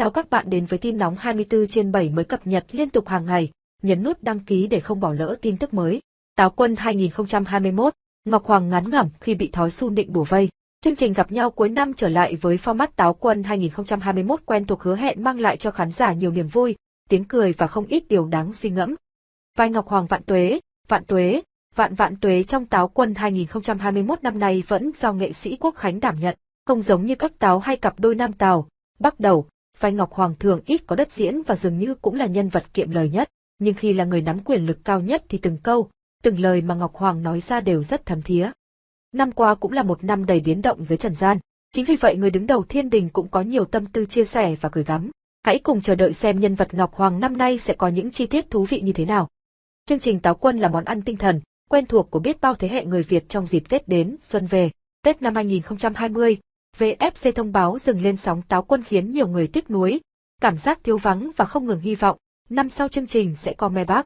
Chào các bạn đến với tin nóng 24 trên 7 mới cập nhật liên tục hàng ngày. Nhấn nút đăng ký để không bỏ lỡ tin tức mới. Táo quân 2021, Ngọc Hoàng ngắn ngẩm khi bị thói su định bùa vây. Chương trình gặp nhau cuối năm trở lại với format Táo quân 2021 quen thuộc hứa hẹn mang lại cho khán giả nhiều niềm vui, tiếng cười và không ít điều đáng suy ngẫm. Vai Ngọc Hoàng vạn tuế, vạn tuế, vạn vạn tuế trong Táo quân 2021 năm nay vẫn do nghệ sĩ Quốc Khánh đảm nhận, không giống như các táo hay cặp đôi nam tàu, bắt đầu, vai Ngọc Hoàng thường ít có đất diễn và dường như cũng là nhân vật kiệm lời nhất, nhưng khi là người nắm quyền lực cao nhất thì từng câu, từng lời mà Ngọc Hoàng nói ra đều rất thấm thía. Năm qua cũng là một năm đầy biến động dưới trần gian, chính vì vậy người đứng đầu thiên đình cũng có nhiều tâm tư chia sẻ và gửi gắm. Hãy cùng chờ đợi xem nhân vật Ngọc Hoàng năm nay sẽ có những chi tiết thú vị như thế nào. Chương trình Táo Quân là món ăn tinh thần, quen thuộc của biết bao thế hệ người Việt trong dịp Tết đến, xuân về. Tết năm 2020, VFC thông báo dừng lên sóng táo quân khiến nhiều người tiếc nuối, cảm giác thiếu vắng và không ngừng hy vọng, năm sau chương trình sẽ có me bác.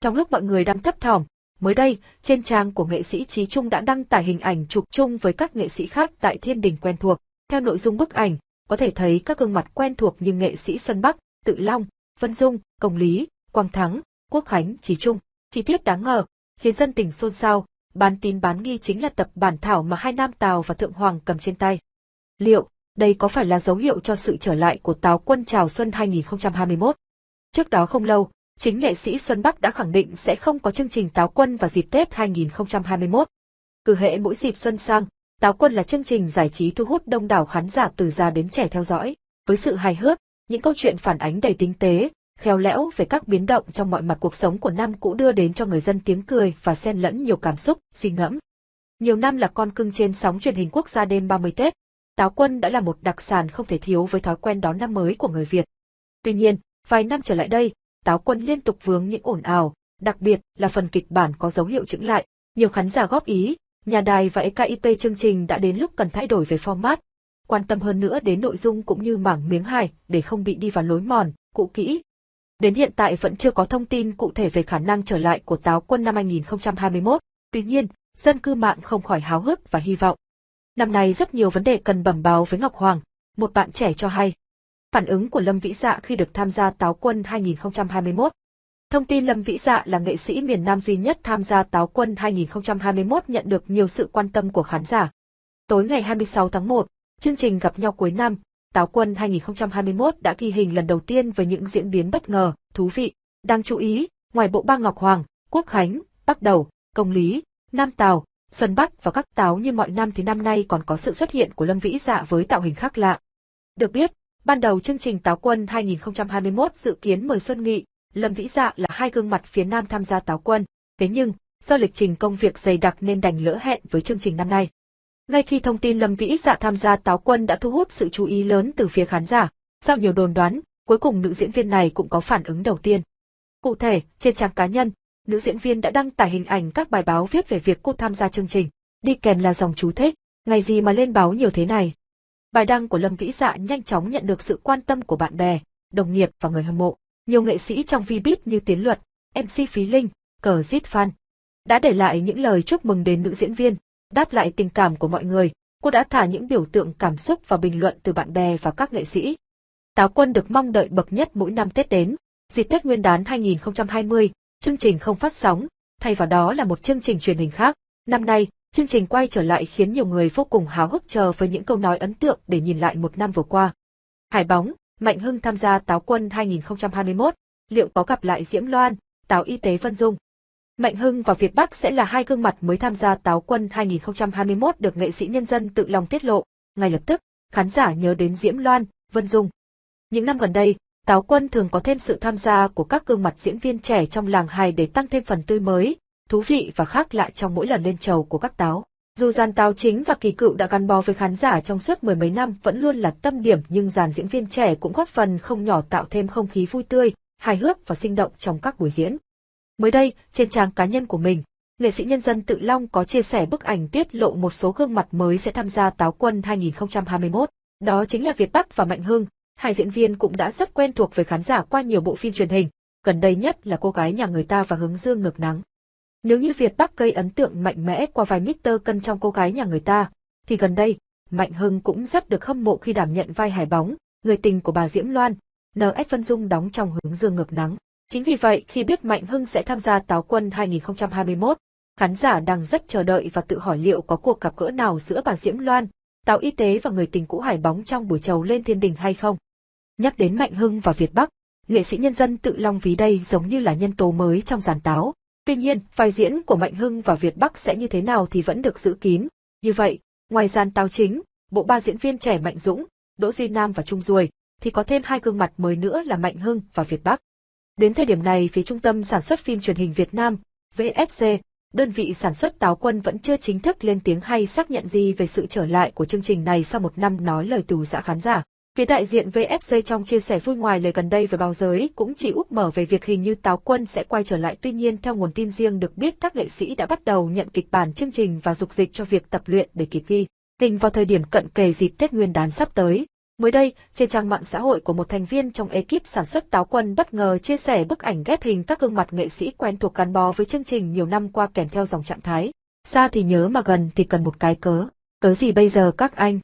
Trong lúc mọi người đang thấp thỏm, mới đây, trên trang của nghệ sĩ Trí Trung đã đăng tải hình ảnh chụp chung với các nghệ sĩ khác tại thiên đình quen thuộc. Theo nội dung bức ảnh, có thể thấy các gương mặt quen thuộc như nghệ sĩ Xuân Bắc, Tự Long, Vân Dung, Công Lý, Quang Thắng, Quốc Khánh, Trí Trung. Chi tiết đáng ngờ, khiến dân tình xôn xao, bán tín bán nghi chính là tập bản thảo mà hai nam Tào và Thượng Hoàng cầm trên tay. Liệu, đây có phải là dấu hiệu cho sự trở lại của Táo quân chào xuân 2021? Trước đó không lâu, chính nghệ sĩ Xuân Bắc đã khẳng định sẽ không có chương trình Táo quân vào dịp Tết 2021. Cứ hệ mỗi dịp xuân sang, Táo quân là chương trình giải trí thu hút đông đảo khán giả từ già đến trẻ theo dõi, với sự hài hước, những câu chuyện phản ánh đầy tinh tế, khéo léo về các biến động trong mọi mặt cuộc sống của năm cũ đưa đến cho người dân tiếng cười và xen lẫn nhiều cảm xúc, suy ngẫm. Nhiều năm là con cưng trên sóng truyền hình quốc gia đêm 30 Tết, táo quân đã là một đặc sản không thể thiếu với thói quen đón năm mới của người Việt. Tuy nhiên, vài năm trở lại đây, táo quân liên tục vướng những ồn ào, đặc biệt là phần kịch bản có dấu hiệu chững lại. Nhiều khán giả góp ý, nhà đài và EKIP chương trình đã đến lúc cần thay đổi về format, quan tâm hơn nữa đến nội dung cũng như mảng miếng hài để không bị đi vào lối mòn, cũ kỹ. Đến hiện tại vẫn chưa có thông tin cụ thể về khả năng trở lại của táo quân năm 2021, tuy nhiên, dân cư mạng không khỏi háo hức và hy vọng. Năm nay rất nhiều vấn đề cần bẩm báo với Ngọc Hoàng, một bạn trẻ cho hay. Phản ứng của Lâm Vĩ Dạ khi được tham gia Táo Quân 2021 Thông tin Lâm Vĩ Dạ là nghệ sĩ miền Nam duy nhất tham gia Táo Quân 2021 nhận được nhiều sự quan tâm của khán giả. Tối ngày 26 tháng 1, chương trình gặp nhau cuối năm, Táo Quân 2021 đã ghi hình lần đầu tiên với những diễn biến bất ngờ, thú vị. Đáng chú ý, ngoài bộ ba Ngọc Hoàng, Quốc Khánh, Bắc Đầu, Công Lý, Nam Tào, Xuân Bắc và các táo như mọi năm thì năm nay còn có sự xuất hiện của Lâm Vĩ Dạ với tạo hình khác lạ. Được biết, ban đầu chương trình Táo Quân 2021 dự kiến mời Xuân Nghị, Lâm Vĩ Dạ là hai gương mặt phía Nam tham gia Táo Quân, thế nhưng, do lịch trình công việc dày đặc nên đành lỡ hẹn với chương trình năm nay. Ngay khi thông tin Lâm Vĩ Dạ tham gia Táo Quân đã thu hút sự chú ý lớn từ phía khán giả, sau nhiều đồn đoán, cuối cùng nữ diễn viên này cũng có phản ứng đầu tiên. Cụ thể, trên trang cá nhân, nữ diễn viên đã đăng tải hình ảnh các bài báo viết về việc cô tham gia chương trình. Đi kèm là dòng chú thích, ngày gì mà lên báo nhiều thế này. Bài đăng của Lâm Vĩ Dạ nhanh chóng nhận được sự quan tâm của bạn bè, đồng nghiệp và người hâm mộ. Nhiều nghệ sĩ trong Vbiz như Tiến Luật, MC Phí Linh, Cờ Zit Fan đã để lại những lời chúc mừng đến nữ diễn viên. Đáp lại tình cảm của mọi người, cô đã thả những biểu tượng cảm xúc vào bình luận từ bạn bè và các nghệ sĩ. Táo quân được mong đợi bậc nhất mỗi năm Tết đến. Dịp Tết Nguyên đán 2020, chương trình không phát sóng, thay vào đó là một chương trình truyền hình khác. Năm nay, chương trình quay trở lại khiến nhiều người vô cùng háo hức chờ với những câu nói ấn tượng để nhìn lại một năm vừa qua. Hải bóng, Mạnh Hưng tham gia Táo Quân 2021, liệu có gặp lại Diễm Loan, Táo Y tế Vân Dung? Mạnh Hưng và Việt Bắc sẽ là hai gương mặt mới tham gia Táo Quân 2021 được nghệ sĩ nhân dân tự lòng tiết lộ. Ngay lập tức, khán giả nhớ đến Diễm Loan, Vân Dung. Những năm gần đây, Táo Quân thường có thêm sự tham gia của các gương mặt diễn viên trẻ trong làng hài để tăng thêm phần tươi mới, thú vị và khác lạ trong mỗi lần lên trầu của các táo. Dù dàn táo chính và kỳ cựu đã gắn bó với khán giả trong suốt mười mấy năm vẫn luôn là tâm điểm nhưng dàn diễn viên trẻ cũng góp phần không nhỏ tạo thêm không khí vui tươi, hài hước và sinh động trong các buổi diễn. Mới đây, trên trang cá nhân của mình, nghệ sĩ nhân dân Tự Long có chia sẻ bức ảnh tiết lộ một số gương mặt mới sẽ tham gia Táo Quân 2021. Đó chính là Việt Bắc và Mạnh Hưng, hai diễn viên cũng đã rất quen thuộc với khán giả qua nhiều bộ phim truyền hình, gần đây nhất là cô gái nhà người ta và hướng dương ngược nắng. Nếu như Việt Bắc gây ấn tượng mạnh mẽ qua vai Mr. Cân trong cô gái nhà người ta, thì gần đây, Mạnh Hưng cũng rất được hâm mộ khi đảm nhận vai hải bóng, người tình của bà Diễm Loan, N.S. Vân Dung đóng trong hướng dương ngược nắng. Chính vì vậy, khi biết Mạnh Hưng sẽ tham gia Táo Quân 2021, khán giả đang rất chờ đợi và tự hỏi liệu có cuộc gặp gỡ nào giữa bà Diễm Loan, Táo Y Tế và người tình cũ Hải Bóng trong buổi trầu lên thiên đình hay không. Nhắc đến Mạnh Hưng và Việt Bắc, nghệ sĩ nhân dân tự long ví đây giống như là nhân tố mới trong giàn táo. Tuy nhiên, vai diễn của Mạnh Hưng và Việt Bắc sẽ như thế nào thì vẫn được giữ kín. Như vậy, ngoài giàn táo chính, bộ ba diễn viên trẻ Mạnh Dũng, Đỗ Duy Nam và Trung Duồi, thì có thêm hai gương mặt mới nữa là Mạnh Hưng và Việt Bắc. Đến thời điểm này phía Trung tâm Sản xuất phim truyền hình Việt Nam, VFC, đơn vị sản xuất Táo Quân vẫn chưa chính thức lên tiếng hay xác nhận gì về sự trở lại của chương trình này sau một năm nói lời tù giã khán giả. Phía đại diện VFC trong chia sẻ vui ngoài lời gần đây với báo giới cũng chỉ úp mở về việc hình như Táo Quân sẽ quay trở lại tuy nhiên theo nguồn tin riêng được biết các nghệ sĩ đã bắt đầu nhận kịch bản chương trình và dục dịch cho việc tập luyện để kịp ghi. Hình vào thời điểm cận kề dịp Tết Nguyên đán sắp tới, Mới đây, trên trang mạng xã hội của một thành viên trong ekip sản xuất Táo Quân bất ngờ chia sẻ bức ảnh ghép hình các gương mặt nghệ sĩ quen thuộc gắn bó với chương trình nhiều năm qua kèm theo dòng trạng thái. Xa thì nhớ mà gần thì cần một cái cớ. Cớ gì bây giờ các anh?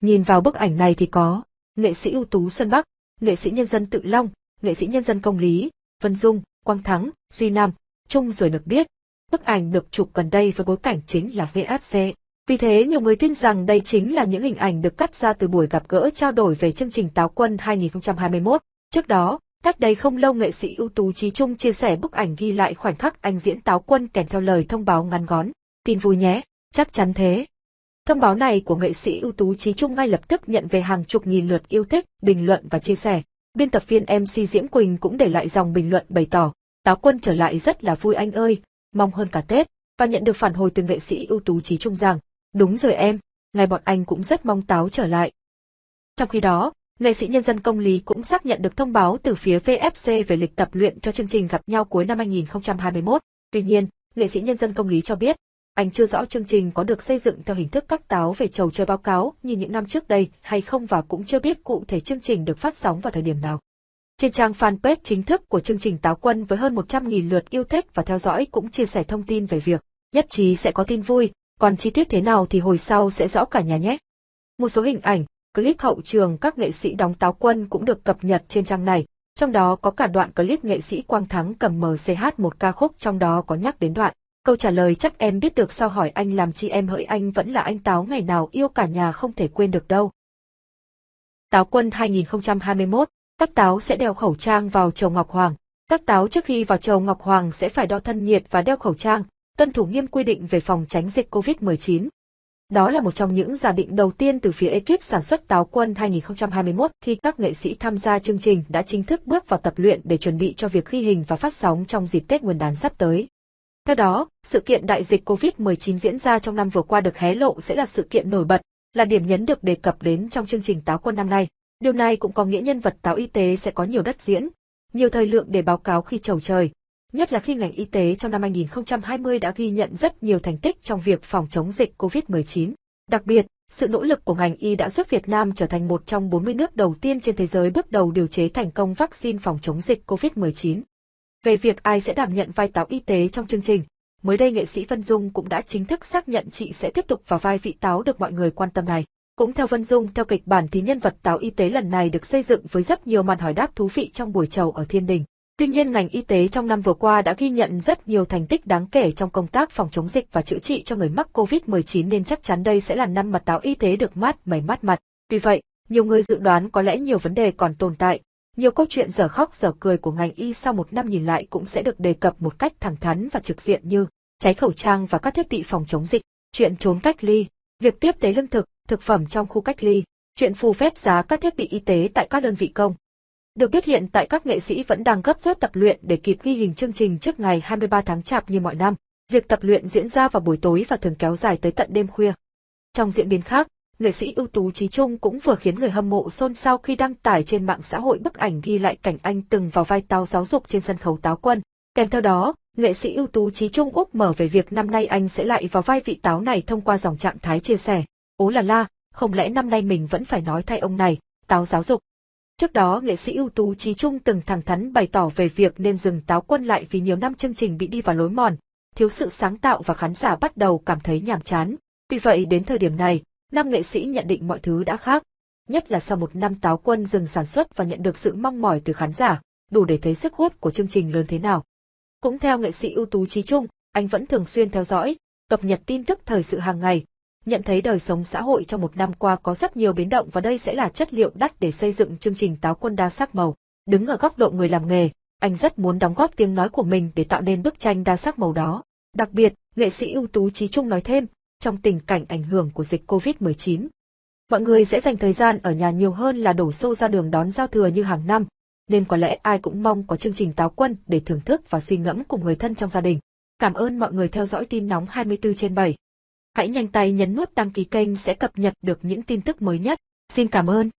Nhìn vào bức ảnh này thì có nghệ sĩ ưu tú Xuân Bắc, nghệ sĩ nhân dân Tự Long, nghệ sĩ nhân dân Công Lý, Vân Dung, Quang Thắng, Duy Nam, Trung rồi được biết. Bức ảnh được chụp gần đây với bối cảnh chính là VFC. Vì thế nhiều người tin rằng đây chính là những hình ảnh được cắt ra từ buổi gặp gỡ trao đổi về chương trình Táo Quân 2021. Trước đó, cách đây không lâu nghệ sĩ ưu tú Trí Trung chia sẻ bức ảnh ghi lại khoảnh khắc anh diễn Táo Quân kèm theo lời thông báo ngắn gón. Tin vui nhé, chắc chắn thế. Thông báo này của nghệ sĩ ưu tú Trí Trung ngay lập tức nhận về hàng chục nghìn lượt yêu thích, bình luận và chia sẻ. Biên tập viên MC Diễm Quỳnh cũng để lại dòng bình luận bày tỏ, Táo Quân trở lại rất là vui anh ơi, mong hơn cả Tết, và nhận được phản hồi từ nghệ sĩ ưu tú Trí Trung rằng, Đúng rồi em, ngày bọn anh cũng rất mong táo trở lại. Trong khi đó, nghệ sĩ nhân dân công lý cũng xác nhận được thông báo từ phía VFC về lịch tập luyện cho chương trình gặp nhau cuối năm 2021. Tuy nhiên, nghệ sĩ nhân dân công lý cho biết, anh chưa rõ chương trình có được xây dựng theo hình thức các táo về trầu chơi báo cáo như những năm trước đây hay không và cũng chưa biết cụ thể chương trình được phát sóng vào thời điểm nào. Trên trang fanpage chính thức của chương trình Táo Quân với hơn 100.000 lượt yêu thích và theo dõi cũng chia sẻ thông tin về việc nhất trí sẽ có tin vui, còn chi tiết thế nào thì hồi sau sẽ rõ cả nhà nhé. Một số hình ảnh, clip hậu trường các nghệ sĩ đóng táo quân cũng được cập nhật trên trang này, trong đó có cả đoạn clip nghệ sĩ Quang Thắng cầm MCH một ca khúc trong đó có nhắc đến đoạn. Câu trả lời chắc em biết được sao hỏi anh làm chi em hỡi anh vẫn là anh Táo ngày nào yêu cả nhà không thể quên được đâu. Táo quân 2021, các táo sẽ đeo khẩu trang vào chầu Ngọc Hoàng. Các táo trước khi vào chầu Ngọc Hoàng sẽ phải đo thân nhiệt và đeo khẩu trang, tuân thủ nghiêm quy định về phòng tránh dịch COVID-19. Đó là một trong những giả định đầu tiên từ phía ekip sản xuất Táo Quân 2021 khi các nghệ sĩ tham gia chương trình đã chính thức bước vào tập luyện để chuẩn bị cho việc ghi hình và phát sóng trong dịp Tết Nguyên đán sắp tới. Theo đó, sự kiện đại dịch COVID-19 diễn ra trong năm vừa qua được hé lộ sẽ là sự kiện nổi bật, là điểm nhấn được đề cập đến trong chương trình Táo Quân năm nay. Điều này cũng có nghĩa nhân vật táo y tế sẽ có nhiều đất diễn, nhiều thời lượng để báo cáo khi trầu trời, nhất là khi ngành y tế trong năm 2020 đã ghi nhận rất nhiều thành tích trong việc phòng chống dịch COVID-19. Đặc biệt, sự nỗ lực của ngành y đã giúp Việt Nam trở thành một trong 40 nước đầu tiên trên thế giới bước đầu điều chế thành công vaccine phòng chống dịch COVID-19. Về việc ai sẽ đảm nhận vai táo y tế trong chương trình, mới đây nghệ sĩ Vân Dung cũng đã chính thức xác nhận chị sẽ tiếp tục vào vai vị táo được mọi người quan tâm này. Cũng theo Vân Dung, theo kịch bản thì nhân vật táo y tế lần này được xây dựng với rất nhiều màn hỏi đáp thú vị trong buổi chầu ở Thiên Đình. Tuy nhiên ngành y tế trong năm vừa qua đã ghi nhận rất nhiều thành tích đáng kể trong công tác phòng chống dịch và chữa trị cho người mắc COVID-19 nên chắc chắn đây sẽ là năm mà táo y tế được mát mày mát mặt. Tuy vậy, nhiều người dự đoán có lẽ nhiều vấn đề còn tồn tại. Nhiều câu chuyện dở khóc dở cười của ngành y sau một năm nhìn lại cũng sẽ được đề cập một cách thẳng thắn và trực diện như cháy khẩu trang và các thiết bị phòng chống dịch, chuyện trốn cách ly, việc tiếp tế lương thực, thực phẩm trong khu cách ly, chuyện phù phép giá các thiết bị y tế tại các đơn vị công, được biết hiện tại các nghệ sĩ vẫn đang gấp rút tập luyện để kịp ghi hình chương trình trước ngày 23 tháng Chạp như mọi năm. Việc tập luyện diễn ra vào buổi tối và thường kéo dài tới tận đêm khuya. Trong diễn biến khác, nghệ sĩ ưu tú Trí Trung cũng vừa khiến người hâm mộ xôn xao khi đăng tải trên mạng xã hội bức ảnh ghi lại cảnh anh từng vào vai táo giáo dục trên sân khấu táo quân. Kèm theo đó, nghệ sĩ ưu tú Trí Trung úp mở về việc năm nay anh sẽ lại vào vai vị táo này thông qua dòng trạng thái chia sẻ. Ố là la, không lẽ năm nay mình vẫn phải nói thay ông này, táo giáo dục. Trước đó nghệ sĩ ưu tú Trí Trung từng thẳng thắn bày tỏ về việc nên dừng táo quân lại vì nhiều năm chương trình bị đi vào lối mòn, thiếu sự sáng tạo và khán giả bắt đầu cảm thấy nhàm chán. Tuy vậy đến thời điểm này, năm nghệ sĩ nhận định mọi thứ đã khác. nhất là sau một năm táo quân dừng sản xuất và nhận được sự mong mỏi từ khán giả, đủ để thấy sức hút của chương trình lớn thế nào. Cũng theo nghệ sĩ ưu tú Trí Trung, anh vẫn thường xuyên theo dõi, cập nhật tin tức thời sự hàng ngày, nhận thấy đời sống xã hội trong một năm qua có rất nhiều biến động và đây sẽ là chất liệu đắt để xây dựng chương trình táo quân đa sắc màu. Đứng ở góc độ người làm nghề, anh rất muốn đóng góp tiếng nói của mình để tạo nên bức tranh đa sắc màu đó. Đặc biệt, nghệ sĩ ưu tú Trí Trung nói thêm, trong tình cảnh ảnh hưởng của dịch Covid-19, mọi người sẽ dành thời gian ở nhà nhiều hơn là đổ xô ra đường đón giao thừa như hàng năm, nên có lẽ ai cũng mong có chương trình táo quân để thưởng thức và suy ngẫm cùng người thân trong gia đình. Cảm ơn mọi người theo dõi tin nóng 24 trên 7. Hãy nhanh tay nhấn nút đăng ký kênh sẽ cập nhật được những tin tức mới nhất. Xin cảm ơn.